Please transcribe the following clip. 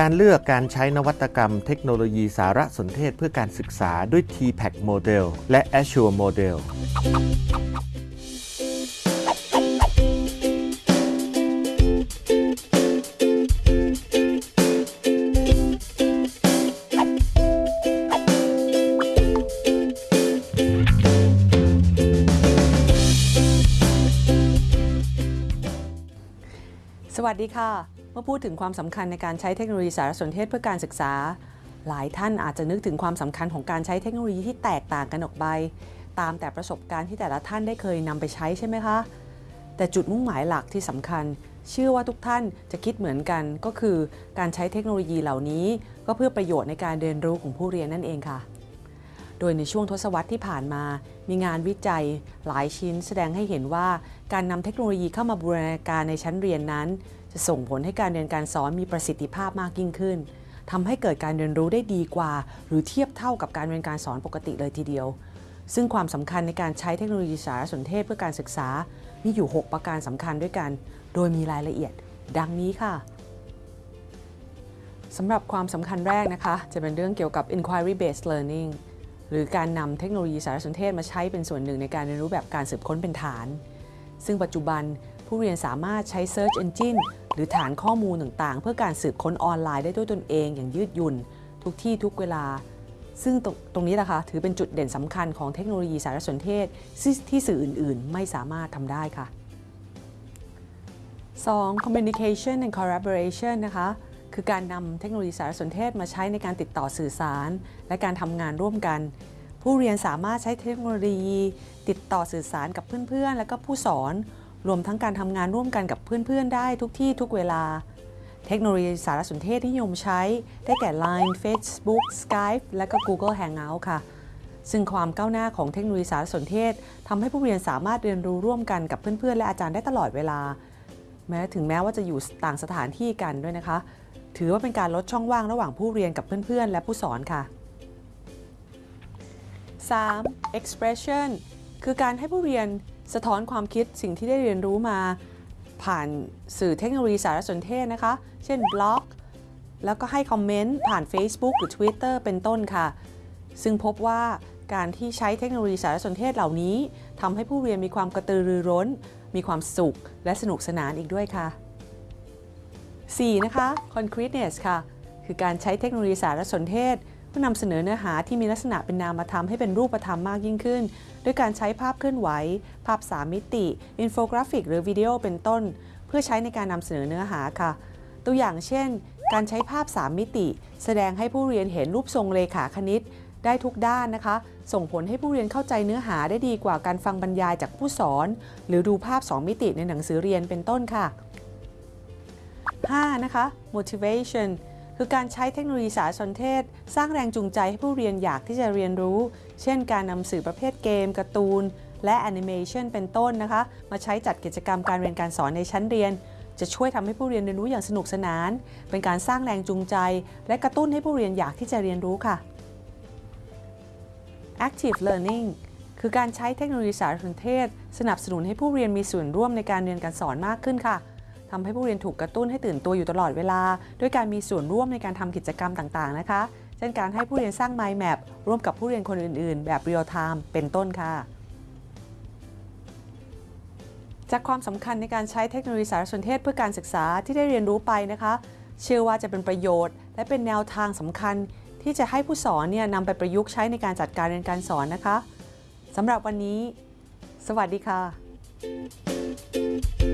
การเลือกการใช้นวัตกรรมเทคโนโลยีสารสนเทศเพื่อการศึกษาด้วย TPAC Model และ Azure Model สวัสดีค่ะ เมื่อพูดถึงความสำคัญในการใช้เทคโนโลยีสารสนเทศเพื่อการศึกษา หลายท่านอาจจะนึกถึงความสำคัญของการใช้เทคโนโลยีที่แตกต่างกันออกไป ตามแต่ประสบการณ์ที่แต่ละท่านได้เคยนำไปใช้ใช่ไหมคะ แต่จุดมุ่งหมายหลักที่สำคัญ เชื่อว่าทุกท่านจะคิดเหมือนกันก็คือการใช้เทคโนโลยีเหล่านี้ ก็เพื่อประโยชน์ในการเรียนรู้ของผู้เรียนนั่นเองค่ะ โดยในช่วงทศวรรษที่ผ่านมา มีงานวิจัย หลายชิ้นแสดงให้เห็นว่าการนำเทคโนโลยีเข้ามาบูรณาการในชั้นเรียนนั้น จะส่งผลให้การเรียนการสอนมีประสิทธิภาพมากยิ่งขึ้นทำให้เกิดการเรียนรู้ได้ดีกว่า หรือเทียบเท่ากับการเรียนการสอนปกติเลยทีเดียว ซึ่งความสำคัญในการใช้เทคโนโลยีสารสนเทศเพื่อการศึกษา มีอยู่ 6 ประการสำคัญด้วยกัน โดยมีรายละเอียด ดังนี้ค่ะสำหรับความสำคัญแรกนะคะ จะเป็นเรื่องเกี่ยวกับ inquiry based learning หรือการนำเทคโนโลยีสารสนเทศมาใช้เป็นส่วนหนึ่งในการเรียนรู้แบบการสืบค้นเป็นฐาน ซึ่งปัจจุบันผู้เรียนสามารถใช้ Search Engine หรือฐานข้อมูลต่างๆ เพื่อการสืบค้นออนไลน์ได้ด้วยตนเองอย่างยืดหยุ่น ทุกที่ทุกเวลา ซึ่งตรงตรงนี้นะคะถือเป็นจุดเด่นสำคัญของเทคโนโลยีสารสนเทศที่สื่ออื่น ๆ ไม่สามารถทำได้ค่ะ 2. communication and collaboration นะคะคือการนำเทคโนโลยีสารสนเทศมาใช้ในการติดต่อสื่อสาร และการทำงานร่วมกัน ผู้เรียนสามารถใช้เทคโนโลยี ติดต่อสื่อสารกับเพื่อนๆ และก็ผู้สอน รวมทั้งการทำงานร่วมกันกับเพื่อนๆ ได้ทุกที่ทุกเวลา เทคโนโลยีสารสนเทศที่นิยมใช้ ได้แก่ Line Facebook Skype และก็ Google Hangout ค่ะ ซึ่งความก้าวหน้าของเทคโนโลยีสารสนเทศทำให้ผู้เรียนสามารถเรียนรู้ร่วมกันกับเพื่อนๆ และอาจารย์ได้ตลอดเวลา แม้ถึงแม้ว่าจะอยู่ต่างสถานที่กันด้วยนะคะ ถือว่าเป็นการลดช่องว่างระหว่างผู้เรียนกับเพื่อนๆ และผู้สอนค่ะ 3. expression คือการให้ผู้เรียน สะท้อนความคิดสิ่งที่ได้เรียนรู้มาผ่านสื่อเทคโนโลยีสารสนเทศนะคะ เช่นบล็อก แล้วก็ให้คอมเมนต์ผ่าน Facebook หรือ Twitter เป็นต้นค่ะ ซึ่งพบว่าการที่ใช้เทคโนโลยีสารสนเทศเหล่านี้ทำให้ผู้เรียนมีความกระตือรือร้น มีความสุข และสนุกสนานอีกด้วยค่ะ 4. นะคะ concreteness ค่ะ คือการใช้เทคโนโลยีสารสนเทศเพื่อนำเสนอเนื้อหาที่มีลักษณะเป็นนามธรรมให้เป็นรูปธรรมมากยิ่งขึ้น ด้วยการใช้ภาพเคลื่อนไหว ภาพ3มิติ อินโฟกราฟิก หรือวิดีโอเป็นต้น เพื่อใช้ในการนำเสนอเนื้อหาค่ะ ตัวอย่างเช่น การใช้ภาพ3มิติ แสดงให้ผู้เรียนเห็นรูปทรงเรขาคณิต ได้ทุกด้านนะคะ ส่งผลให้ผู้เรียนเข้าใจเนื้อหาได้ดีกว่าการฟังบรรยายจากผู้สอน หรือดูภาพ 2 มิติในหนังสือเรียนเป็นต้นค่ะ 5. นะคะ motivation คือการใช้เทคโนโลยีสารสนเทศ สร้างแรงจูงใจให้ผู้เรียนอยากที่จะเรียนรู้ เช่น การนำสื่อประเภทเกมการ์ตูน และแอนิเมชันเป็นต้นนะคะ มาใช้จัดกิจกรรมการเรียนการสอนในชั้นเรียน จะช่วยทำให้ผู้เรียนเรียนรู้อย่างสนุกสนาน เป็นการสร้างแรงจูงใจ และกระตุ้นให้ผู้เรียนอยากที่จะเรียนรู้ค่ะ active learning คือการใช้เทคโนโลยีสารสนเทศ สนับสนุนให้ผู้เรียนมีส่วนร่วมในการเรียนการสอนมากขึ้นค่ะ ทำให้ผู้เรียนถูกกระตุ้นให้ตื่นตัวอยู่ตลอดเวลา ด้วยการมีส่วนร่วมในการทำกิจกรรมต่างๆนะคะ เช่นการให้ผู้เรียนสร้าง mind map ร่วมกับผู้เรียนคนอื่นๆ แบบ real time เป็นต้นค่ะจากความสำคัญในการใช้เทคโนโลยีสารสนเทศเพื่อการศึกษาที่ได้เรียนรู้ไปนะคะ เชื่อว่าจะเป็นประโยชน์ และเป็นแนวทางสำคัญ ที่จะให้ผู้สอนเนี่ยนำไปประยุกต์ใช้ในการจัดการเรียนการสอนนะคะสำหรับวันนี้ สวัสดีค่ะ